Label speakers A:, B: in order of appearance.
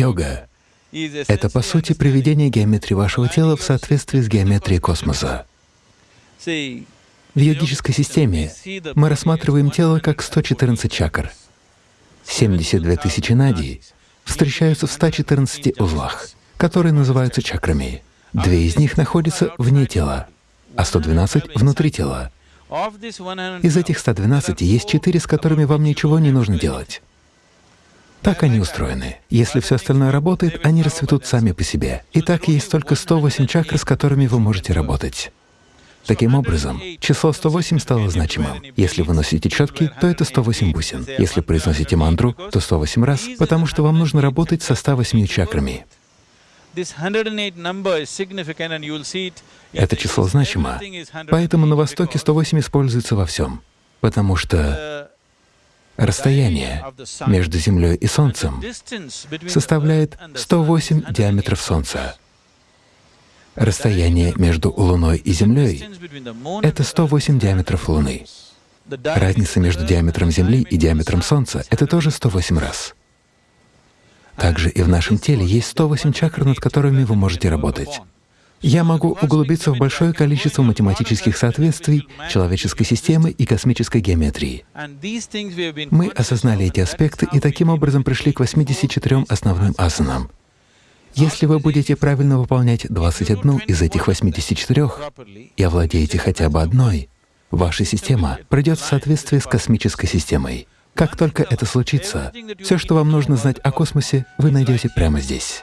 A: Йога — это, по сути, приведение геометрии вашего тела в соответствии с геометрией космоса. В йогической системе мы рассматриваем тело как 114 чакр. 72 тысячи надий встречаются в 114 узлах, которые называются чакрами. Две из них находятся вне тела, а 112 — внутри тела. Из этих 112 есть четыре, с которыми вам ничего не нужно делать. Так они устроены. Если все остальное работает, они расцветут сами по себе. Итак, есть только 108 чакр, с которыми вы можете работать. Таким образом, число 108 стало значимым. Если вы носите четки, то это 108 бусин. Если произносите мантру, то 108 раз, потому что вам нужно работать со 108 чакрами. Это число значимо, поэтому на Востоке 108 используется во всем, потому что расстояние между Землей и Солнцем составляет 108 диаметров Солнца. Расстояние между Луной и Землей — это 108 диаметров Луны. Разница между диаметром Земли и диаметром Солнца — это тоже 108 раз. Также и в нашем теле есть 108 чакр, над которыми вы можете работать. Я могу углубиться в большое количество математических соответствий человеческой системы и космической геометрии. Мы осознали эти аспекты и таким образом пришли к 84 основным асанам. Если вы будете правильно выполнять 21 из этих 84 и овладеете хотя бы одной, ваша система пройдет в соответствии с космической системой. Как только это случится, все, что вам нужно знать о космосе, вы найдете прямо здесь.